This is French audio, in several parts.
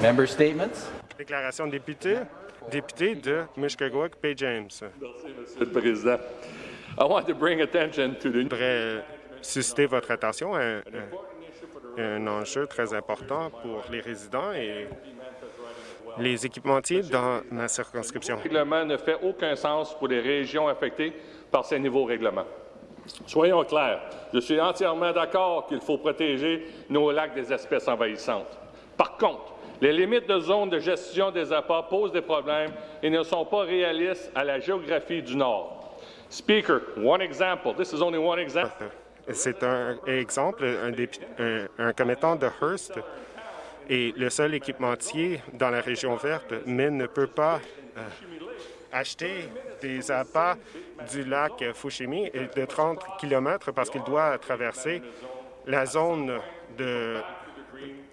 Member statements? Déclaration de député, député de Mushkegowuk, Bay James. Monsieur le Président. I want to bring attention to the Je voudrais susciter votre attention à un, à un enjeu très important pour les résidents et les équipementiers dans ma circonscription. règlement ne fait aucun sens pour les régions affectées par ces nouveaux règlements. Soyons clairs, je suis entièrement d'accord qu'il faut protéger nos lacs des espèces envahissantes. Par contre, les limites de zone de gestion des appâts posent des problèmes et ne sont pas réalistes à la géographie du Nord. Speaker, one example. This is only one example. C'est un exemple, un, commettant de Hearst est le seul équipementier dans la région verte, mais ne peut pas euh, acheter des appâts du lac Fushimi de 30 km parce qu'il doit traverser la zone de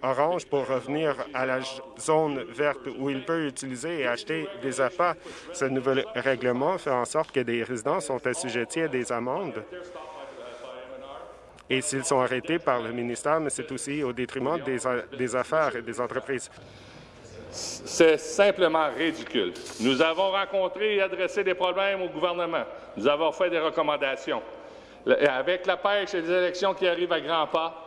orange pour revenir à la zone verte où il peut utiliser et acheter des appâts. Ce nouvel règlement fait en sorte que des résidents sont assujettis à des amendes et s'ils sont arrêtés par le ministère, mais c'est aussi au détriment des, des affaires et des entreprises. C'est simplement ridicule. Nous avons rencontré et adressé des problèmes au gouvernement. Nous avons fait des recommandations. Avec la pêche et les élections qui arrivent à grands pas,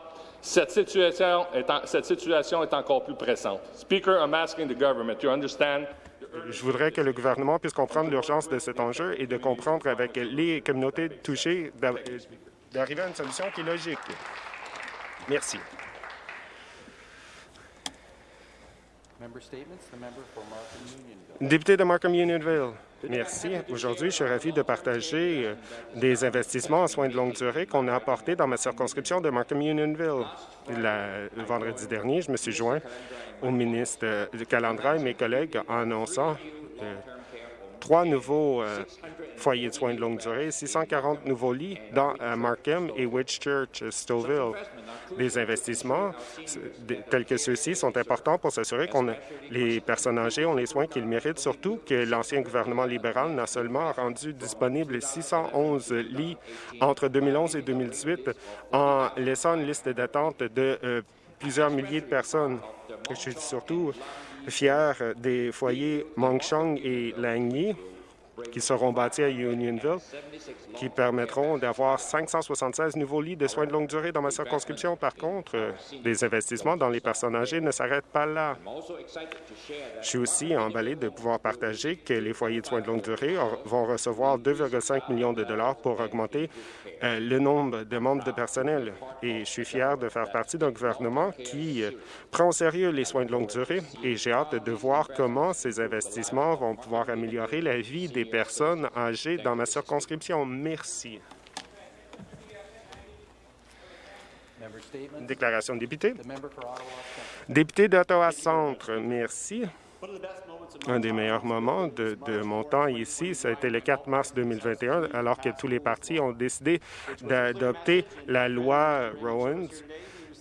cette situation est, en- cette situation est encore plus pressante. Speaker, I'm asking the government to understand Je voudrais que le gouvernement puisse comprendre l'urgence de cet enjeu et de comprendre avec les communautés touchées d'a- d'arriver à une solution qui est logique. Merci. Député de Markham Unionville, merci. Aujourd'hui, je suis ravi de partager euh, des investissements en soins de longue durée qu'on a apportés dans ma circonscription de Markham Unionville. Le vendredi dernier, je me suis joint au ministre euh, Calandra et mes collègues en annonçant euh, trois nouveaux foyers de soins de longue durée, 640 nouveaux lits dans euh, Markham et Whitchurch, euh, Stouffville. Des investissements tels que ceux-ci sont importants pour s'assurer a- les personnes âgées ont les soins qu'ils méritent, surtout que l'ancien gouvernement libéral n'a seulement rendu disponible 611 lits entre 2011 et 2018 en laissant une liste d'attente de euh, plusieurs milliers de personnes. Je suis surtout fier des foyers Mongchong et Langyi qui seront bâtis à Unionville, qui permettront d'avoir 576 nouveaux lits de soins de longue durée dans ma circonscription. Par contre, euh, les investissements dans les personnes âgées ne s'arrêtent pas là. Je suis aussi emballé de pouvoir partager que les foyers de soins de longue durée vont recevoir 2,5 millions de dollars pour augmenter euh, le nombre de membres de personnel. Et je suis fier de faire partie d'un gouvernement qui euh, prend au sérieux les soins de longue durée et j'ai hâte de voir comment ces investissements vont pouvoir améliorer la vie des personnes âgées dans ma circonscription. Merci. Déclaration de député. Député d'Ottawa Centre, merci. Un des meilleurs moments de, de mon temps ici, ça a été le 4 mars 2021, alors que tous les partis ont décidé d'adopter la loi Rowans.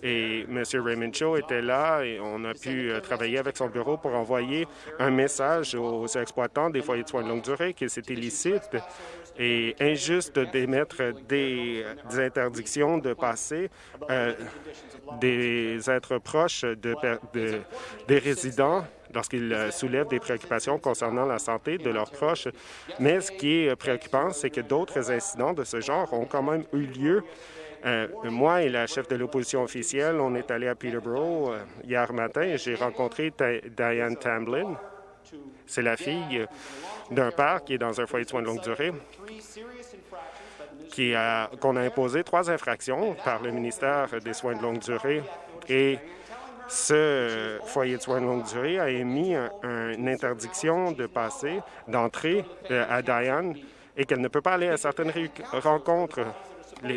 Et M. Raymond Cho était là et on a pu euh, travailler avec son bureau pour envoyer un message aux exploitants des foyers de soins de longue durée que c'est illicite et injuste d'émettre des, interdictions de passer euh, des êtres proches des résidents lorsqu'ils euh, soulèvent des préoccupations concernant la santé de leurs proches. Mais ce qui est préoccupant, c'est que d'autres incidents de ce genre ont quand même eu lieu. Euh, moi et la chef de l'opposition officielle, on est allé à Peterborough euh, hier matin et j'ai rencontré Diane Tamblin. C'est la fille d'un père qui est dans un foyer de soins de longue durée qu'on a imposé trois infractions par le ministère des Soins de longue durée. Et ce foyer de soins de longue durée a émis un- un- une interdiction de passer, d'entrer euh, à Diane et qu'elle ne peut pas aller à certaines rencontres.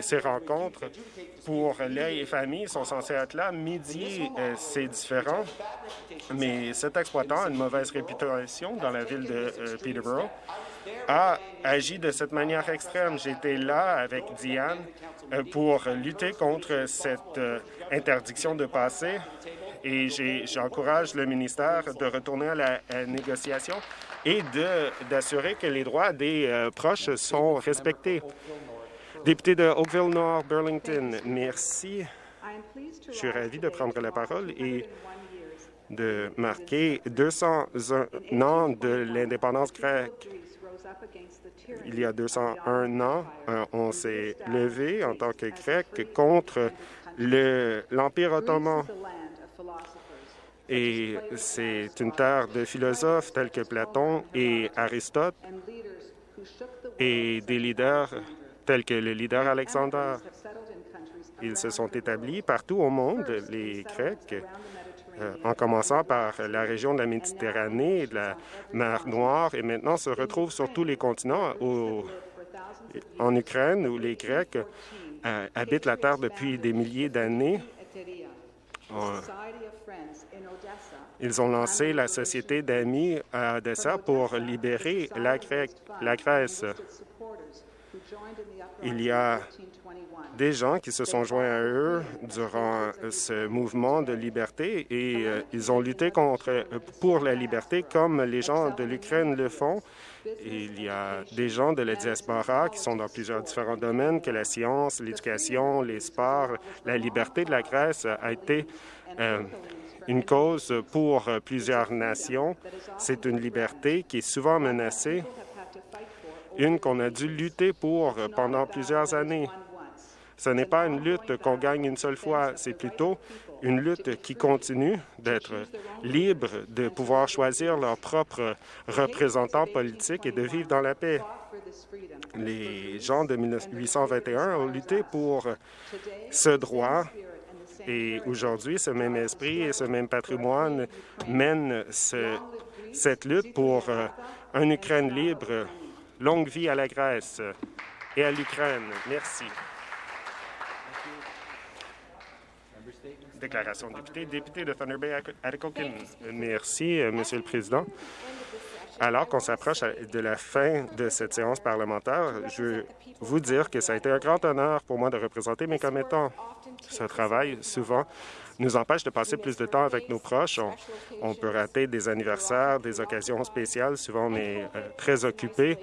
Ces rencontres pour les familles sont censées être là. Midi, euh, c'est différent. Mais cet exploitant a une mauvaise réputation dans la ville de euh, Peterborough a agi de cette manière extrême. J'étais là avec Diane euh, pour lutter contre cette euh, interdiction de passer et j'encourage le ministère de retourner à la négociation et d'assurer que les droits des euh, proches sont respectés. Député de Oakville Nord, Burlington, merci. Je suis ravi de prendre la parole et de marquer 201 ans de l'indépendance grecque. Il y a 201 ans, euh, on s'est levé en tant que Grec contre l'Empire ottoman. Et c'est une terre de philosophes tels que Platon et Aristote et des leaders tels que le leader Alexander. Ils se sont établis partout au monde, les Grecs, en commençant par la région de la Méditerranée et de la mer Noire, et maintenant se retrouvent sur tous les continents, en Ukraine, où les Grecs euh, habitent la terre depuis des milliers d'années. Euh, ils ont lancé la Société d'amis à Odessa pour libérer la Grèce. Il y a des gens qui se sont joints à eux durant ce mouvement de liberté et euh, ils ont lutté contre, pour la liberté comme les gens de l'Ukraine le font. il y a des gens de la diaspora qui sont dans plusieurs différents domaines, que la science, l'éducation, les sports. La liberté de la Grèce a été euh, une cause pour plusieurs nations. C'est une liberté qui est souvent menacée, une qu'on a dû lutter pour pendant plusieurs années. Ce n'est pas une lutte qu'on gagne une seule fois, c'est plutôt une lutte qui continue d'être libre, de pouvoir choisir leurs propres représentants politiques et de vivre dans la paix. Les gens de 1821 ont lutté pour ce droit et aujourd'hui, ce même esprit et ce même patrimoine mènent cette lutte pour une Ukraine libre. Longue vie à la Grèce et à l'Ukraine. Merci. Déclaration de député. Député de Thunder Bay, Atikokan. Merci, euh, Monsieur le Président. Alors qu'on s'approche de la fin de cette séance parlementaire, je veux vous dire que ça a été un grand honneur pour moi de représenter mes commettants. Ce travail, souvent, nous empêche de passer plus de temps avec nos proches. On, peut rater des anniversaires, des occasions spéciales. Souvent, on est euh, très occupé.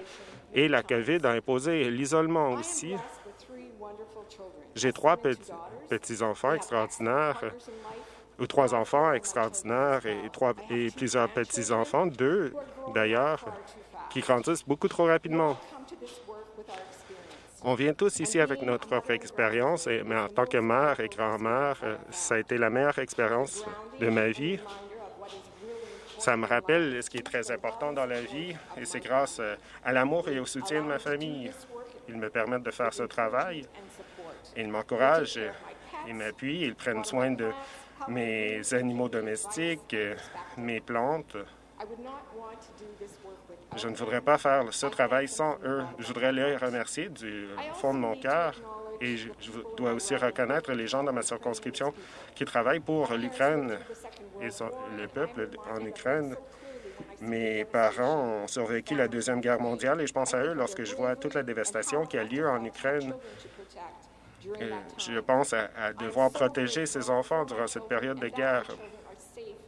Et la COVID a imposé l'isolement aussi. J'ai trois petits-enfants extraordinaires, ou trois enfants extraordinaires et, trois, et plusieurs petits-enfants, deux d'ailleurs, qui grandissent beaucoup trop rapidement. On vient tous ici avec notre propre expérience, mais en tant que mère et grand-mère, ça a été la meilleure expérience de ma vie. Ça me rappelle ce qui est très important dans la vie, et c'est grâce à l'amour et au soutien de ma famille. Ils me permettent de faire ce travail ils m'encouragent, ils m'appuient, ils prennent soin de mes animaux domestiques, mes plantes. Je ne voudrais pas faire ce travail sans eux. Je voudrais les remercier du fond de mon cœur et je, dois aussi reconnaître les gens dans ma circonscription qui travaillent pour l'Ukraine et le peuple en Ukraine. Mes parents ont survécu la Deuxième Guerre mondiale et je pense à eux lorsque je vois toute la dévastation qui a lieu en Ukraine je pense à, devoir protéger ces enfants durant cette période de guerre.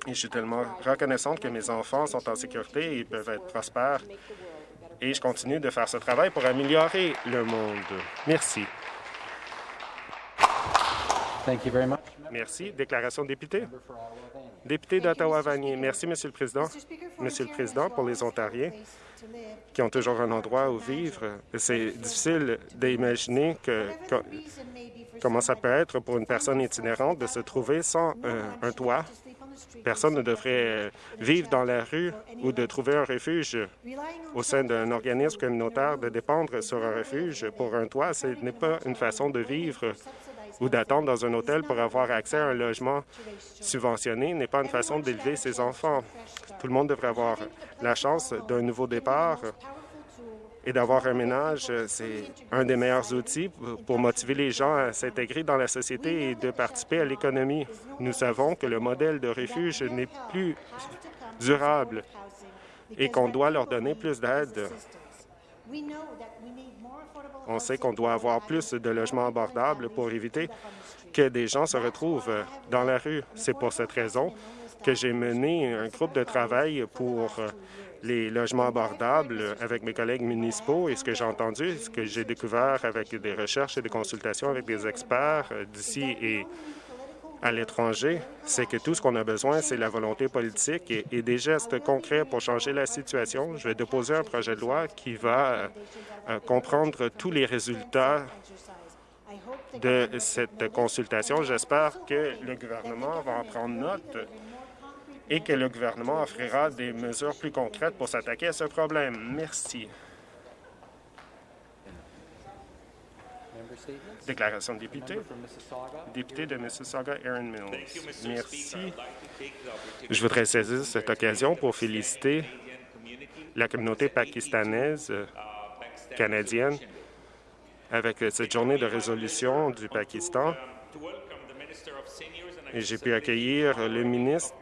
Et je suis tellement reconnaissante que mes enfants sont en sécurité et peuvent être prospères. Et je continue de faire ce travail pour améliorer le monde. Merci. Merci. Déclaration de député. Député d'Ottawa-Vanier. Merci, Monsieur le Président. Monsieur le Président, pour les Ontariens qui ont toujours un endroit où vivre, c'est difficile d'imaginer que, comment ça peut être pour une personne itinérante de se trouver sans euh, un toit. Personne ne devrait vivre dans la rue ou de trouver un refuge au sein d'un organisme communautaire, de dépendre sur un refuge pour un toit. Ce n'est pas une façon de vivre ou d'attendre dans un hôtel pour avoir accès à un logement subventionné n'est pas une façon d'élever ses enfants. Tout le monde devrait avoir la chance d'un nouveau départ et d'avoir un ménage, c'est un des meilleurs outils pour motiver les gens à s'intégrer dans la société et de participer à l'économie. Nous savons que le modèle de refuge n'est plus durable et qu'on doit leur donner plus d'aide. On sait qu'on doit avoir plus de logements abordables pour éviter que des gens se retrouvent dans la rue. C'est pour cette raison que j'ai mené un groupe de travail pour les logements abordables avec mes collègues municipaux et ce que j'ai entendu, ce que j'ai découvert avec des recherches et des consultations avec des experts d'ici et à l'étranger, c'est que tout ce qu'on a besoin, c'est la volonté politique et, des gestes concrets pour changer la situation. Je vais déposer un projet de loi qui va euh, comprendre tous les résultats de cette consultation. J'espère que le gouvernement va en prendre note et que le gouvernement offrira des mesures plus concrètes pour s'attaquer à ce problème. Merci. Déclaration de député. Député de Mississauga, Aaron Mills. Merci. Je voudrais saisir cette occasion pour féliciter la communauté pakistanaise canadienne avec cette journée de résolution du Pakistan. Et j'ai pu accueillir le ministre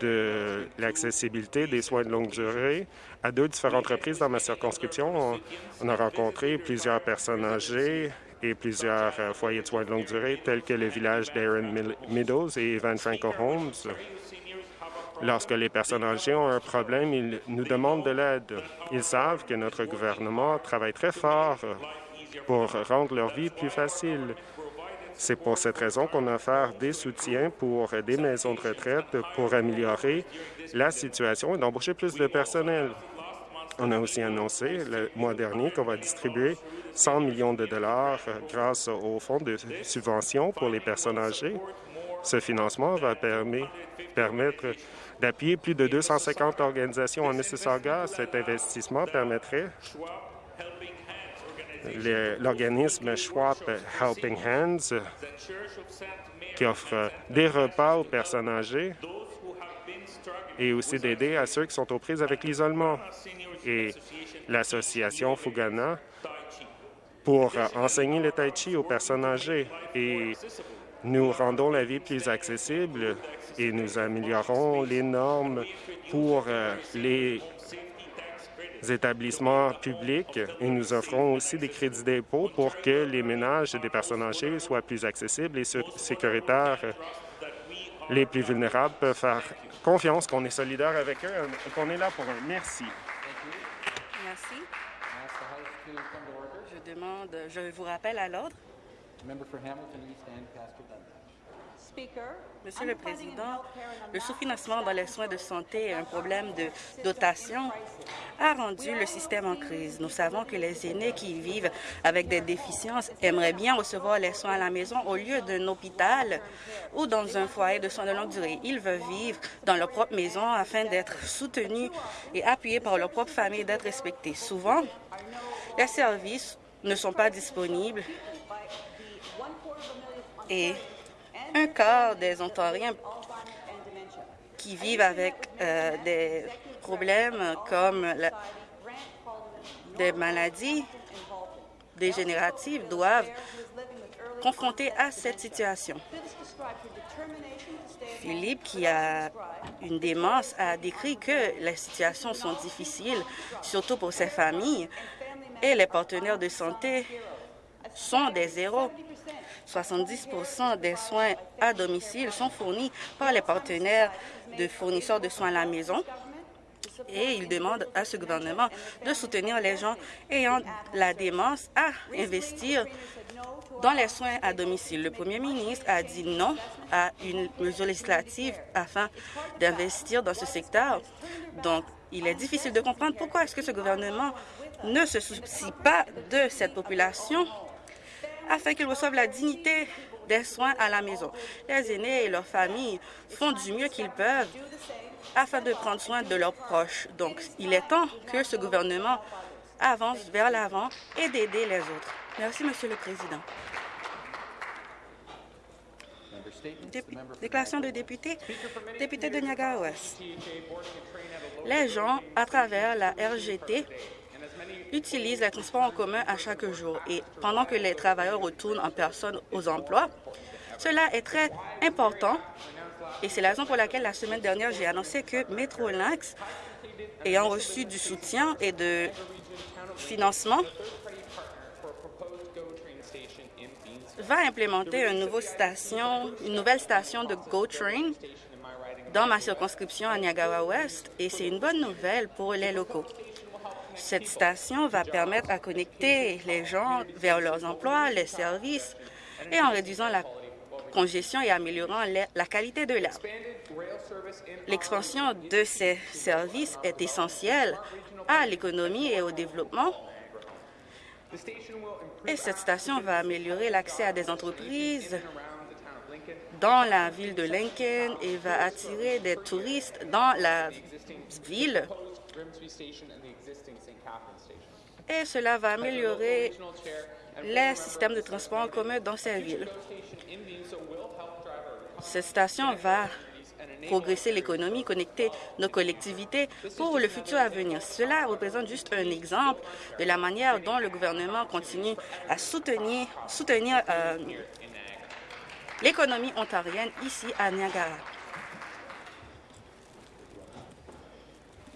de l'accessibilité des soins de longue durée à deux différentes reprises dans ma circonscription. On, a rencontré plusieurs personnes âgées et plusieurs euh, foyers de soins de longue durée, tels que le village d'Aaron Meadows et Evan Franco Homes. Lorsque les personnes âgées ont un problème, ils nous demandent de l'aide. Ils savent que notre gouvernement travaille très fort pour rendre leur vie plus facile. C'est pour cette raison qu'on a offert des soutiens pour des maisons de retraite pour améliorer la situation et d'embaucher plus de personnel. On a aussi annoncé le mois dernier qu'on va distribuer 100 millions de dollars grâce au fonds de subvention pour les personnes âgées. Ce financement va permettre d'appuyer plus de 250 organisations en Mississauga. Cet investissement permettrait l'organisme Schwab Helping Hands qui offre des repas aux personnes âgées et aussi d'aider à ceux qui sont aux prises avec l'isolement. Et l'association Fugana pour enseigner le tai chi aux personnes âgées. Et nous rendons la vie plus accessible et nous améliorons les normes pour euh, les établissements publics et nous offrons aussi des crédits d'impôt pour que les ménages des personnes âgées soient plus accessibles et sécuritaires. Les plus vulnérables peuvent faire confiance qu'on est solidaire avec eux, qu'on est là pour eux. Merci. Merci. Je demande, je vous rappelle à l'ordre. Monsieur le Président, le sous-financement dans les soins de santé et un problème de dotation a rendu le système en crise. Nous savons que les aînés qui vivent avec des déficiences aimeraient bien recevoir les soins à la maison au lieu d'un hôpital ou dans un foyer de soins de longue durée. Ils veulent vivre dans leur propre maison afin d'être soutenus et appuyés par leur propre famille et d'être respectés. Souvent, les services ne sont pas disponibles et un quart des Ontariens qui vivent avec euh, des problèmes comme des maladies dégénératives doivent confronter à cette situation. Philippe, qui a une démence, a décrit que les situations sont difficiles, surtout pour ces familles, et les partenaires de santé sont des héros. 70% des soins à domicile sont fournis par les partenaires de fournisseurs de soins à la maison et il demande à ce gouvernement de soutenir les gens ayant la démence à investir dans les soins à domicile. Le premier ministre a dit non à une mesure législative afin d'investir dans ce secteur. Donc, il est difficile de comprendre pourquoi est-ce que ce gouvernement ne se soucie pas de cette population afin qu'ils reçoivent la dignité des soins à la maison. Les aînés et leurs familles font du mieux qu'ils peuvent afin de prendre soin de leurs proches. Donc, il est temps que ce gouvernement avance vers l'avant et d'aider les autres. Merci, Monsieur le Président. déclaration de député, député de Niagara-Ouest. Les gens, à travers la RGT, utilisent les transports en commun à chaque jour et pendant que les travailleurs retournent en personne aux emplois. Cela est très important et c'est la raison pour laquelle la semaine dernière, j'ai annoncé que Metrolinx, ayant reçu du soutien et de financement, va implémenter une, nouveau station, une nouvelle station de GoTrain dans ma circonscription à Niagara-Ouest et c'est une bonne nouvelle pour les locaux. Cette station va permettre à connecter les gens vers leurs emplois, les services et en réduisant la décongestion et améliorant la qualité de l'air. L'expansion de ces services est essentielle à l'économie et au développement. Et cette station va améliorer l'accès à des entreprises dans la ville de Lincoln et va attirer des touristes dans la ville. Et cela va améliorer les systèmes de transport en commun dans ces villes. Cette station va progresser l'économie, connecter nos collectivités pour le futur à venir. Cela représente juste un exemple de la manière dont le gouvernement continue à soutenir, soutenir euh, l'économie ontarienne ici à Niagara. Thank you very much. That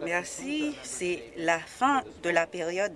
Merci. C'est la fin de la période